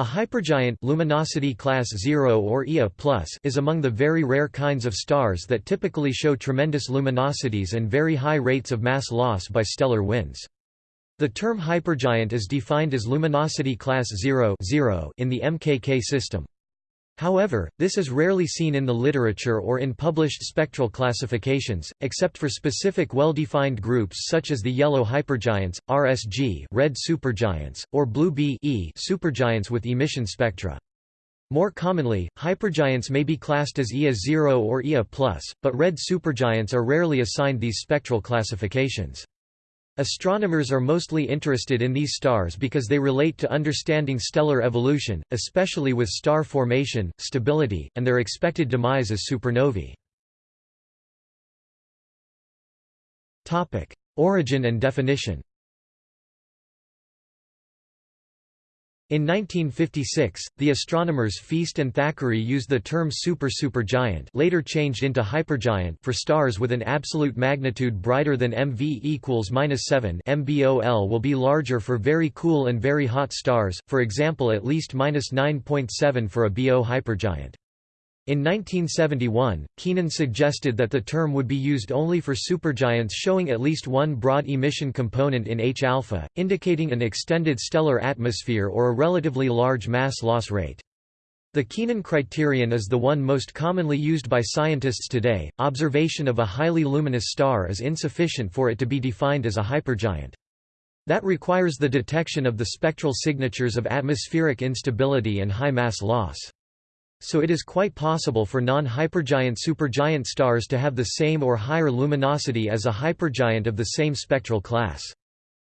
A hypergiant luminosity class 0 or Ia+ is among the very rare kinds of stars that typically show tremendous luminosities and very high rates of mass loss by stellar winds. The term hypergiant is defined as luminosity class 0, 0 in the MKK system. However, this is rarely seen in the literature or in published spectral classifications, except for specific well-defined groups such as the yellow hypergiants, RSG red supergiants, or blue B e supergiants with emission spectra. More commonly, hypergiants may be classed as Ia 0 or Ia+, but red supergiants are rarely assigned these spectral classifications. Astronomers are mostly interested in these stars because they relate to understanding stellar evolution, especially with star formation, stability, and their expected demise as supernovae. Origin and definition In 1956, the astronomers Feast and Thackeray used the term super-supergiant later changed into hypergiant for stars with an absolute magnitude brighter than MV equals -7 MBOL will be larger for very cool and very hot stars, for example at least -9.7 for a B0 hypergiant. In 1971, Keenan suggested that the term would be used only for supergiants showing at least one broad emission component in H-alpha, indicating an extended stellar atmosphere or a relatively large mass loss rate. The Keenan criterion is the one most commonly used by scientists today. Observation of a highly luminous star is insufficient for it to be defined as a hypergiant. That requires the detection of the spectral signatures of atmospheric instability and high mass loss. So it is quite possible for non-hypergiant supergiant stars to have the same or higher luminosity as a hypergiant of the same spectral class.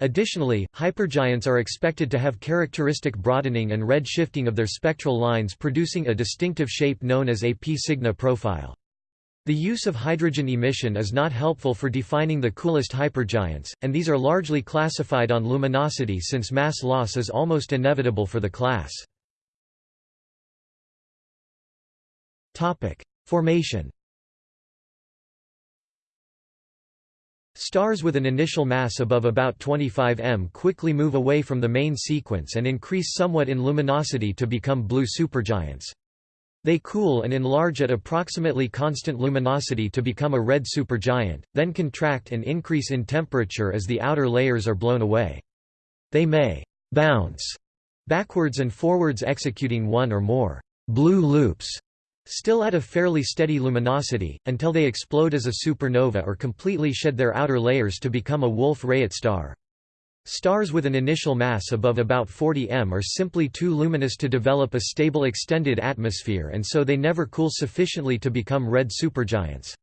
Additionally, hypergiants are expected to have characteristic broadening and red shifting of their spectral lines producing a distinctive shape known as a P Cygni profile. The use of hydrogen emission is not helpful for defining the coolest hypergiants, and these are largely classified on luminosity since mass loss is almost inevitable for the class. Topic: Formation. Stars with an initial mass above about 25 m quickly move away from the main sequence and increase somewhat in luminosity to become blue supergiants. They cool and enlarge at approximately constant luminosity to become a red supergiant, then contract and increase in temperature as the outer layers are blown away. They may bounce backwards and forwards executing one or more blue loops still at a fairly steady luminosity, until they explode as a supernova or completely shed their outer layers to become a Wolf-Rayet star. Stars with an initial mass above about 40 m are simply too luminous to develop a stable extended atmosphere and so they never cool sufficiently to become red supergiants.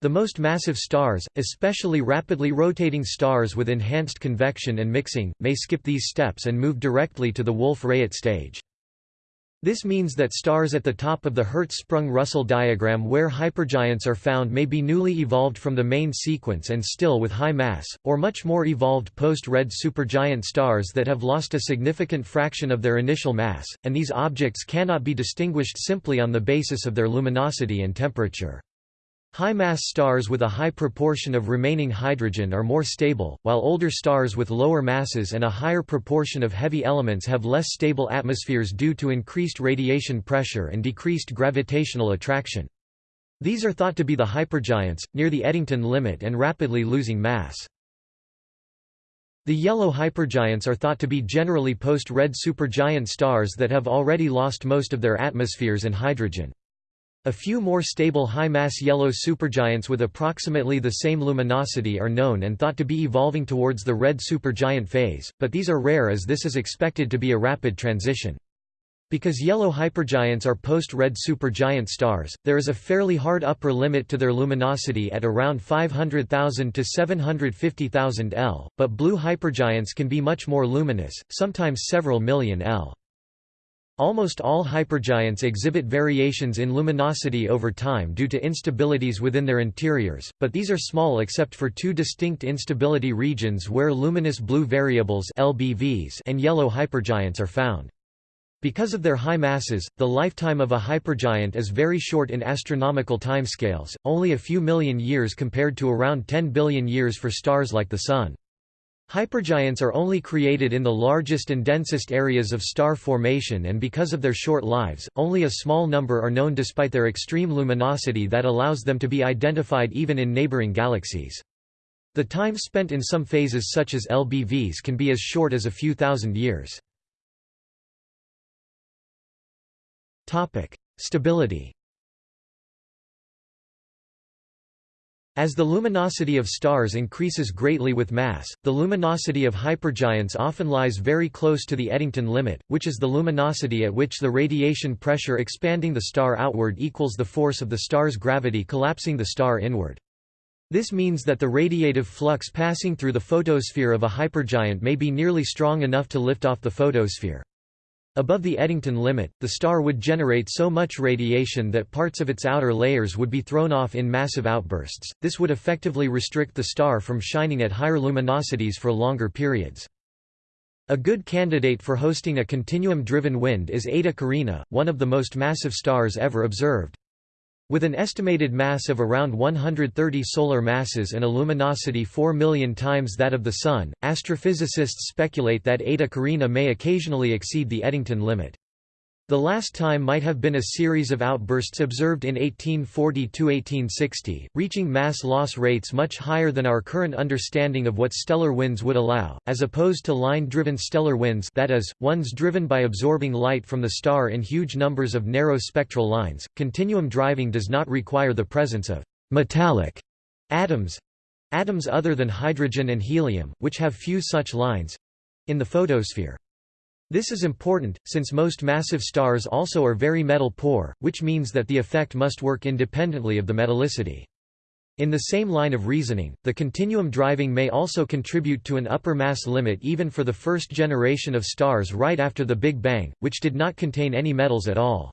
The most massive stars, especially rapidly rotating stars with enhanced convection and mixing, may skip these steps and move directly to the Wolf-Rayet stage. This means that stars at the top of the Hertzsprung-Russell diagram where hypergiants are found may be newly evolved from the main sequence and still with high mass, or much more evolved post-red supergiant stars that have lost a significant fraction of their initial mass, and these objects cannot be distinguished simply on the basis of their luminosity and temperature. High-mass stars with a high proportion of remaining hydrogen are more stable, while older stars with lower masses and a higher proportion of heavy elements have less stable atmospheres due to increased radiation pressure and decreased gravitational attraction. These are thought to be the hypergiants, near the Eddington limit and rapidly losing mass. The yellow hypergiants are thought to be generally post-red supergiant stars that have already lost most of their atmospheres and hydrogen. A few more stable high-mass yellow supergiants with approximately the same luminosity are known and thought to be evolving towards the red supergiant phase, but these are rare as this is expected to be a rapid transition. Because yellow hypergiants are post-red supergiant stars, there is a fairly hard upper limit to their luminosity at around 500,000 to 750,000 L, but blue hypergiants can be much more luminous, sometimes several million L. Almost all hypergiants exhibit variations in luminosity over time due to instabilities within their interiors, but these are small except for two distinct instability regions where luminous blue variables LBVs and yellow hypergiants are found. Because of their high masses, the lifetime of a hypergiant is very short in astronomical timescales, only a few million years compared to around 10 billion years for stars like the Sun. Hypergiants are only created in the largest and densest areas of star formation and because of their short lives, only a small number are known despite their extreme luminosity that allows them to be identified even in neighboring galaxies. The time spent in some phases such as LBVs can be as short as a few thousand years. Stability As the luminosity of stars increases greatly with mass, the luminosity of hypergiants often lies very close to the Eddington limit, which is the luminosity at which the radiation pressure expanding the star outward equals the force of the star's gravity collapsing the star inward. This means that the radiative flux passing through the photosphere of a hypergiant may be nearly strong enough to lift off the photosphere. Above the Eddington limit, the star would generate so much radiation that parts of its outer layers would be thrown off in massive outbursts. This would effectively restrict the star from shining at higher luminosities for longer periods. A good candidate for hosting a continuum-driven wind is Eta Carina, one of the most massive stars ever observed. With an estimated mass of around 130 solar masses and a luminosity 4 million times that of the Sun, astrophysicists speculate that Eta Carinae may occasionally exceed the Eddington limit. The last time might have been a series of outbursts observed in 1840–1860, reaching mass loss rates much higher than our current understanding of what stellar winds would allow, as opposed to line-driven stellar winds that is, ones driven by absorbing light from the star in huge numbers of narrow spectral lines. Continuum driving does not require the presence of «metallic» atoms—atoms other than hydrogen and helium, which have few such lines—in the photosphere. This is important, since most massive stars also are very metal-poor, which means that the effect must work independently of the metallicity. In the same line of reasoning, the continuum driving may also contribute to an upper mass limit even for the first generation of stars right after the Big Bang, which did not contain any metals at all.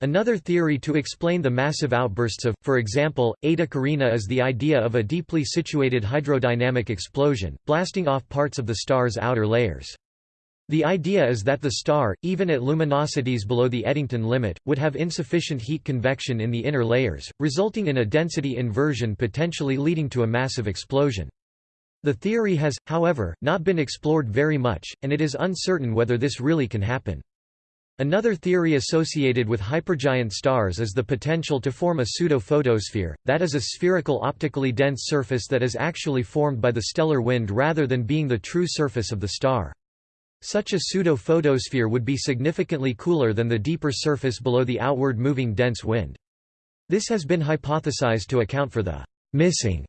Another theory to explain the massive outbursts of, for example, Eta Carinae is the idea of a deeply situated hydrodynamic explosion, blasting off parts of the star's outer layers. The idea is that the star, even at luminosities below the Eddington limit, would have insufficient heat convection in the inner layers, resulting in a density inversion potentially leading to a massive explosion. The theory has, however, not been explored very much, and it is uncertain whether this really can happen. Another theory associated with hypergiant stars is the potential to form a pseudo-photosphere, that is a spherical optically dense surface that is actually formed by the stellar wind rather than being the true surface of the star. Such a pseudo-photosphere would be significantly cooler than the deeper surface below the outward moving dense wind. This has been hypothesized to account for the missing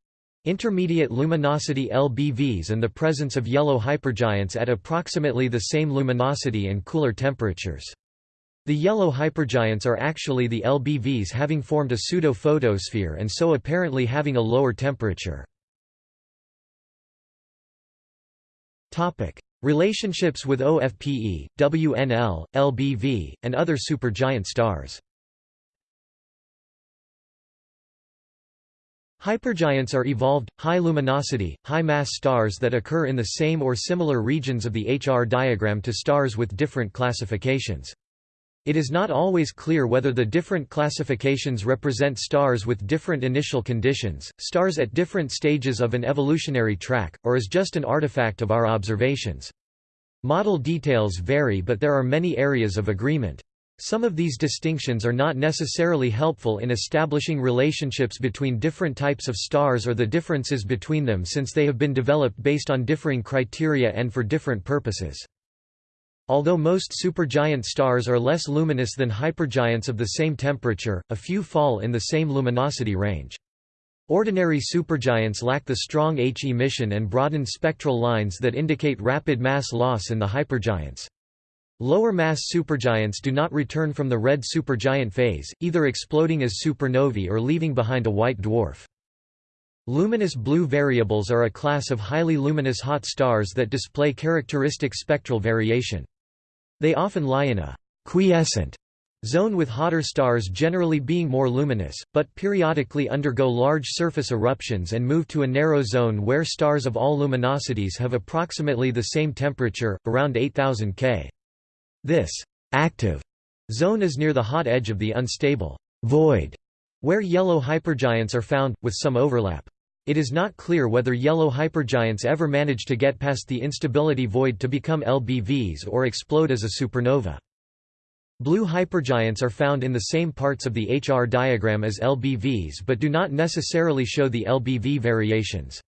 intermediate luminosity LBVs and the presence of yellow hypergiants at approximately the same luminosity and cooler temperatures. The yellow hypergiants are actually the LBVs having formed a pseudo-photosphere and so apparently having a lower temperature. Relationships with OFPE, WNL, LBV, and other supergiant stars Hypergiants are evolved, high-luminosity, high-mass stars that occur in the same or similar regions of the HR diagram to stars with different classifications. It is not always clear whether the different classifications represent stars with different initial conditions, stars at different stages of an evolutionary track, or is just an artifact of our observations. Model details vary but there are many areas of agreement. Some of these distinctions are not necessarily helpful in establishing relationships between different types of stars or the differences between them since they have been developed based on differing criteria and for different purposes. Although most supergiant stars are less luminous than hypergiants of the same temperature, a few fall in the same luminosity range. Ordinary supergiants lack the strong H emission and broadened spectral lines that indicate rapid mass loss in the hypergiants. Lower mass supergiants do not return from the red supergiant phase, either exploding as supernovae or leaving behind a white dwarf. Luminous blue variables are a class of highly luminous hot stars that display characteristic spectral variation. They often lie in a quiescent zone with hotter stars generally being more luminous, but periodically undergo large surface eruptions and move to a narrow zone where stars of all luminosities have approximately the same temperature, around 8000 K. This active zone is near the hot edge of the unstable void, where yellow hypergiants are found, with some overlap. It is not clear whether yellow hypergiants ever manage to get past the instability void to become LBVs or explode as a supernova. Blue hypergiants are found in the same parts of the HR diagram as LBVs but do not necessarily show the LBV variations.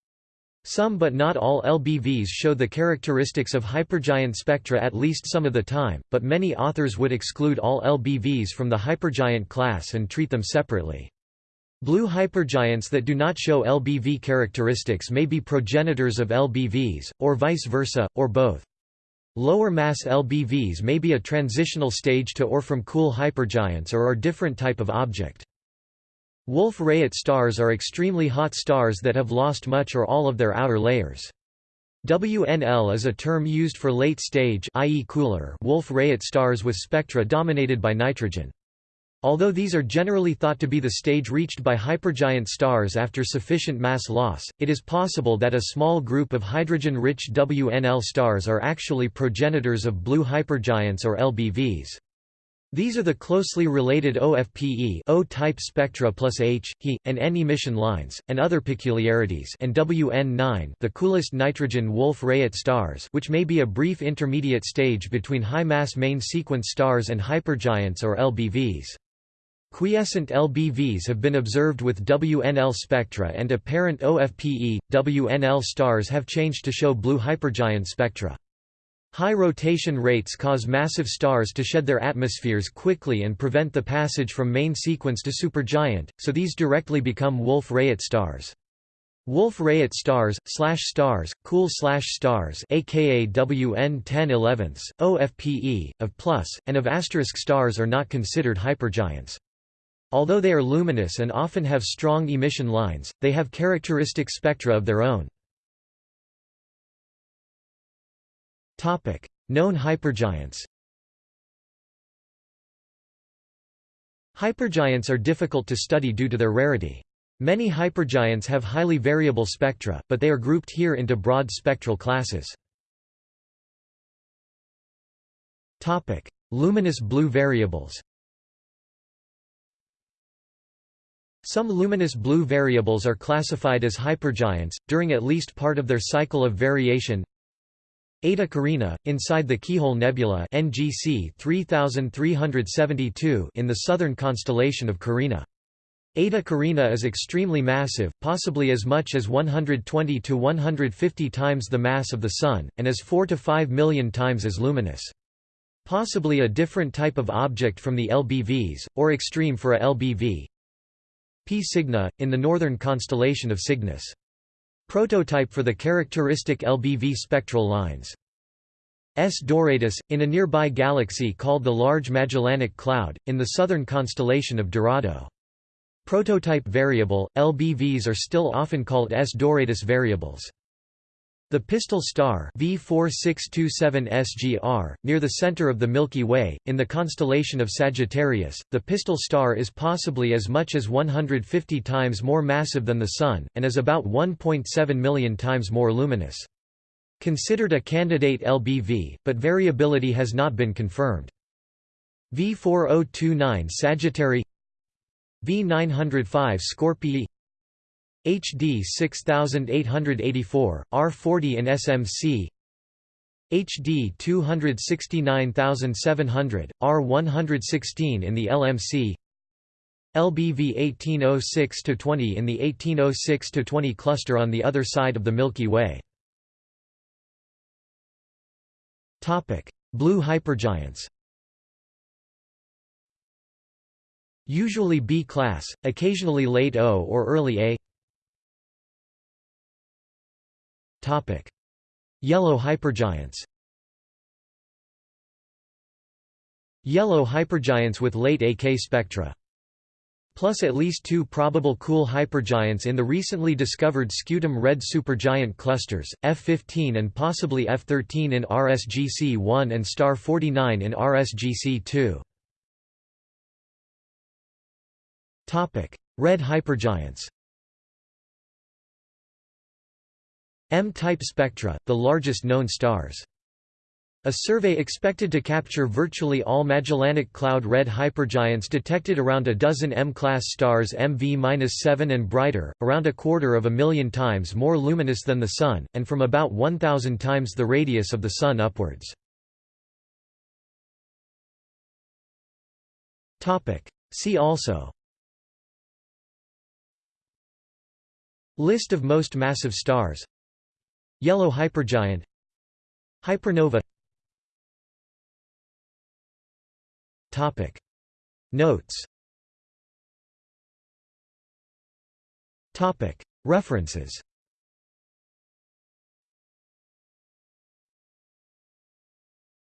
Some but not all LBVs show the characteristics of hypergiant spectra at least some of the time, but many authors would exclude all LBVs from the hypergiant class and treat them separately. Blue hypergiants that do not show LBV characteristics may be progenitors of LBVs, or vice versa, or both. Lower mass LBVs may be a transitional stage to or from cool hypergiants or are different type of object. Wolf-Rayet stars are extremely hot stars that have lost much or all of their outer layers. WNL is a term used for late-stage i.e. cooler Wolf-Rayet stars with spectra dominated by nitrogen. Although these are generally thought to be the stage reached by hypergiant stars after sufficient mass loss, it is possible that a small group of hydrogen-rich WNL stars are actually progenitors of blue hypergiants or LBVs. These are the closely related OFPE O-type spectra plus H, He, and N emission lines, and other peculiarities and WN9 the coolest nitrogen Wolf-Rayet stars which may be a brief intermediate stage between high-mass main sequence stars and hypergiants or LBVs. Quiescent LBVs have been observed with WNL spectra and apparent OFPE, WNL stars have changed to show blue hypergiant spectra. High rotation rates cause massive stars to shed their atmospheres quickly and prevent the passage from main sequence to supergiant, so these directly become Wolf-Rayet stars. Wolf-Rayet stars, slash stars, cool slash stars aka WN 10 11 OFPE, of plus, and of asterisk stars are not considered hypergiants. Although they are luminous and often have strong emission lines, they have characteristic spectra of their own. Known hypergiants. Hypergiants are difficult to study due to their rarity. Many hypergiants have highly variable spectra, but they are grouped here into broad spectral classes. Topic: Luminous blue variables. Some luminous blue variables are classified as hypergiants, during at least part of their cycle of variation Eta Carina, inside the Keyhole Nebula NGC 3372 in the southern constellation of Carina. Eta Carina is extremely massive, possibly as much as 120 to 150 times the mass of the Sun, and as 4 to 5 million times as luminous. Possibly a different type of object from the LBVs, or extreme for a LBV. P Cygni, in the northern constellation of Cygnus. Prototype for the characteristic LBV spectral lines. S Doradus, in a nearby galaxy called the Large Magellanic Cloud, in the southern constellation of Dorado. Prototype variable, LBVs are still often called S Doradus variables. The Pistol star V4627SGR, near the center of the Milky Way, in the constellation of Sagittarius, the Pistol star is possibly as much as 150 times more massive than the Sun, and is about 1.7 million times more luminous. Considered a candidate LBV, but variability has not been confirmed. V4029 Sagittarii V905 Scorpii HD 6884, R40 in SMC HD 269700, R116 in the LMC LBV 1806-20 in the 1806-20 cluster on the other side of the Milky Way. Blue hypergiants. Usually B class, occasionally late O or early A Topic: Yellow hypergiants. Yellow hypergiants with late AK spectra. Plus at least two probable cool hypergiants in the recently discovered scutum red supergiant clusters, F15 and possibly F13 in RSGC-1 and star 49 in RSGC-2. Red hypergiants M-type spectra, the largest known stars. A survey expected to capture virtually all Magellanic Cloud red hypergiants detected around a dozen M-class stars MV-7 and brighter, around a quarter of a million times more luminous than the Sun, and from about 1,000 times the radius of the Sun upwards. See also List of most massive stars Yellow hypergiant. Hypernova. Topic. Notes. Topic. References